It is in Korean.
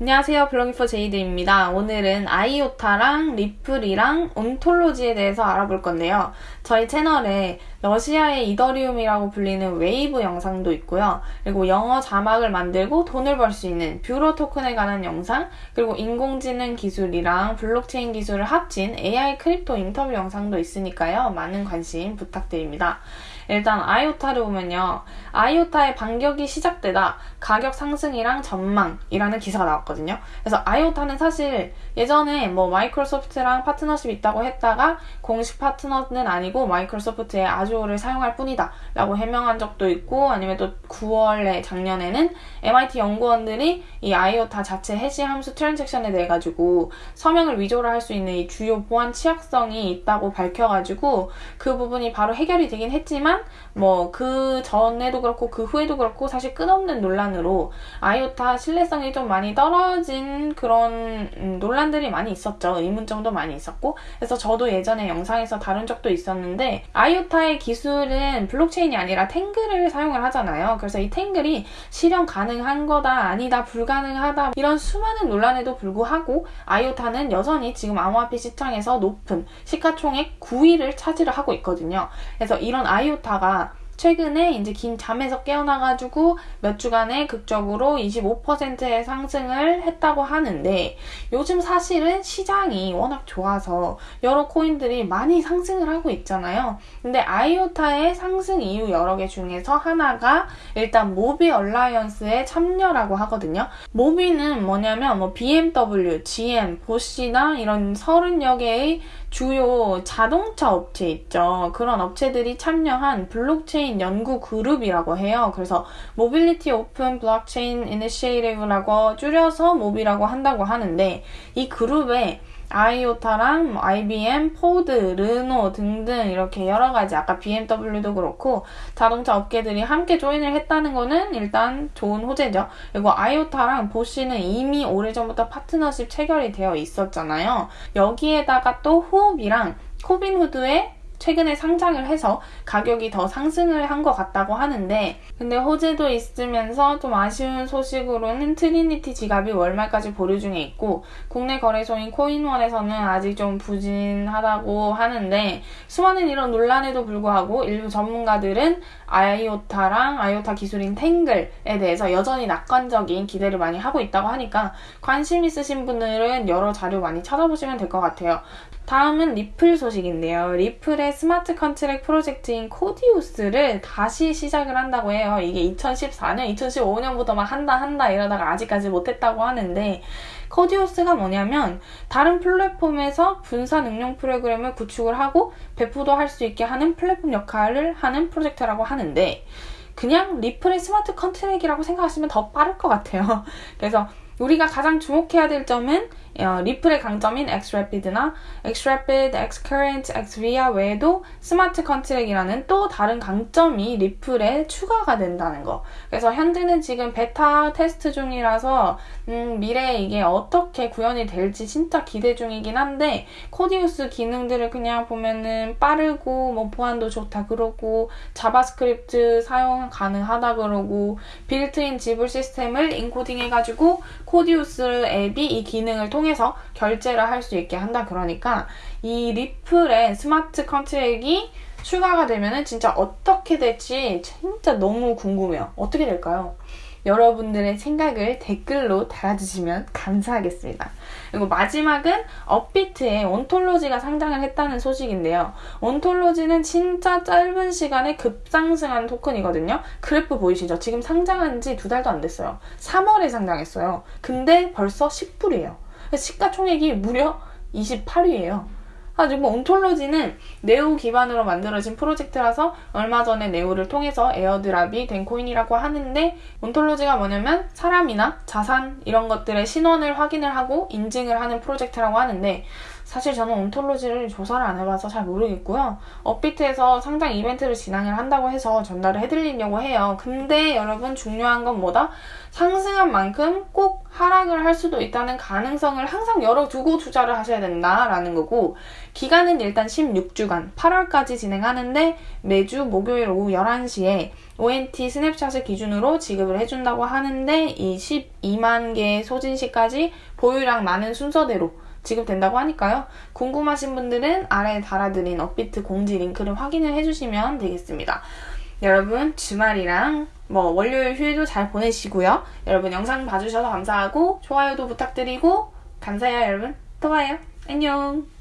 안녕하세요. 블로깅포 제이드입니다. 오늘은 아이오타랑 리플이랑 온톨로지에 대해서 알아볼 건데요. 저희 채널에 러시아의 이더리움이라고 불리는 웨이브 영상도 있고요. 그리고 영어 자막을 만들고 돈을 벌 수 있는 뷰로 토큰에 관한 영상, 그리고 인공지능 기술이랑 블록체인 기술을 합친 AI 크립토 인터뷰 영상도 있으니까요. 많은 관심 부탁드립니다. 일단 아이오타를 보면요. 아이오타의 반격이 시작되다 가격 상승이랑 전망이라는 기사가 나왔거든요. 그래서 아이오타는 사실 예전에 뭐 마이크로소프트랑 파트너십 있다고 했다가 공식 파트너는 아니고 마이크로소프트의 아주어를 사용할 뿐이다 라고 해명한 적도 있고 아니면 또 9월에 작년에는 MIT 연구원들이 이 아이오타 자체 해시 함수 트랜잭션에 대해 가지고 서명을 위조를 할 수 있는 이 주요 보안 취약성이 있다고 밝혀가지고 그 부분이 바로 해결이 되긴 했지만 뭐 그 전에도 그렇고 그 후에도 그렇고 사실 끝없는 논란으로 아이오타 신뢰성이 좀 많이 떨어 진 그런 음, 논란들이 많이 있었죠. 의문점도 많이 있었고 그래서 저도 예전에 영상에서 다룬 적도 있었는데 아이오타의 기술은 블록체인이 아니라 탱글을 사용을 하잖아요. 그래서 이 탱글이 실현 가능한 거다 아니다 불가능하다 이런 수많은 논란에도 불구하고 아이오타는 여전히 지금 암호화폐 시장에서 높은 시가총액 9위를 차지를 하고 있거든요. 그래서 이런 아이오타 다가 최근에 이제 긴 잠에서 깨어나가지고 몇 주간에 극적으로 25%의 상승을 했다고 하는데 요즘 사실은 시장이 워낙 좋아서 여러 코인들이 많이 상승을 하고 있잖아요. 근데 아이오타의 상승 이유 여러 개 중에서 하나가 일단 모비 얼라이언스의 참여라고 하거든요. 모비는 뭐냐면 뭐 BMW, GM, 보시나 이런 30여 개의 주요 자동차 업체 있죠. 그런 업체들이 참여한 블록체인 연구 그룹이라고 해요. 그래서 Mobility Open Blockchain Initiative라고 줄여서 모비라고 한다고 하는데 이 그룹에 아이오타랑 뭐 IBM, 포드, 르노 등등 이렇게 여러 가지 아까 BMW도 그렇고 자동차 업계들이 함께 join을 했다는 거는 일단 좋은 호재죠. 그리고 아이오타랑 보쉬는 이미 오래전부터 파트너십 체결이 되어 있었잖아요. 여기에다가 또 후오비랑 로빈후드에 최근에 상장을 해서 가격이 더 상승을 한 것 같다고 하는데 근데 호재도 있으면서 좀 아쉬운 소식으로는 트리니티 지갑이 월말까지 보류 중에 있고 국내 거래소인 코인원에서는 아직 좀 부진하다고 하는데 수많은 이런 논란에도 불구하고 일부 전문가들은 아이오타랑 아이오타 기술인 탱글에 대해서 여전히 낙관적인 기대를 많이 하고 있다고 하니까 관심 있으신 분들은 여러 자료 많이 찾아보시면 될 것 같아요. 다음은 리플 소식인데요. 리플의 smart contract 프로젝트인 코디우스를 다시 시작을 한다고 해요. 이게 2014년, 2015년부터 막 한다 한다 이러다가 아직까지 못했다고 하는데 코디우스가 뭐냐면 다른 플랫폼에서 분산 응용 프로그램을 구축을 하고 배포도 할 수 있게 하는 플랫폼 역할을 하는 프로젝트라고 하는데 그냥 리플의 smart contract이라고 생각하시면 더 빠를 것 같아요. 그래서 우리가 가장 주목해야 될 점은 어, 리플의 강점인 Xrapid나 Xrapid, Xcurrent, Xvia 외에도 smart contract이라는 또 다른 강점이 리플에 추가가 된다는 거. 그래서 현재는 지금 베타 테스트 중이라서 음, 미래에 이게 어떻게 구현이 될지 진짜 기대 중이긴 한데 Codius 기능들을 그냥 보면은 빠르고 뭐 보안도 좋다 그러고 자바스크립트 사용 가능하다 그러고 빌트인 지불 시스템을 인코딩 해가지고 Codius 앱이 이 기능을 통해 통해서 결제를 할 수 있게 한다 그러니까 이 리플의 smart contract이 추가가 되면은 진짜 어떻게 될지 진짜 너무 궁금해요. 어떻게 될까요? 여러분들의 생각을 댓글로 달아주시면 감사하겠습니다. 그리고 마지막은 업비트에 온톨로지가 상장을 했다는 소식인데요. 온톨로지는 진짜 짧은 시간에 급상승한 토큰이거든요. 그래프 보이시죠? 지금 상장한 지 두 달도 안 됐어요. 3월에 상장했어요. 근데 벌써 10불이에요. 시가총액이 무려 28위예요. 가지고 온톨로지는 네오 기반으로 만들어진 프로젝트라서 얼마 전에 네오를 통해서 airdrop이 된 코인이라고 하는데 온톨로지가 뭐냐면 사람이나 자산 이런 것들의 신원을 확인을 하고 인증을 하는 프로젝트라고 하는데 사실 저는 온톨로지를 조사를 안 해봐서 잘 모르겠고요. 업비트에서 상장 이벤트를 진행을 한다고 해서 전달을 해드리려고 해요. 근데 여러분 중요한 건 뭐다? 상승한 만큼 꼭 하락을 할 수도 있다는 가능성을 항상 열어두고 투자를 하셔야 된다라는 거고 기간은 일단 16주간 8월까지 진행하는데 매주 목요일 오후 11시에 ONT 스냅샷을 기준으로 지급을 해준다고 하는데 이 12만 개의 소진시까지 보유량 많은 순서대로 지급된다고 하니까요. 궁금하신 분들은 아래에 달아드린 업비트 공지 링크를 확인을 해주시면 되겠습니다. 여러분 주말이랑 뭐 월요일 휴일도 잘 보내시고요. 여러분 영상 봐주셔서 감사하고 좋아요도 부탁드리고 감사해요 여러분. 또 봐요. 안녕.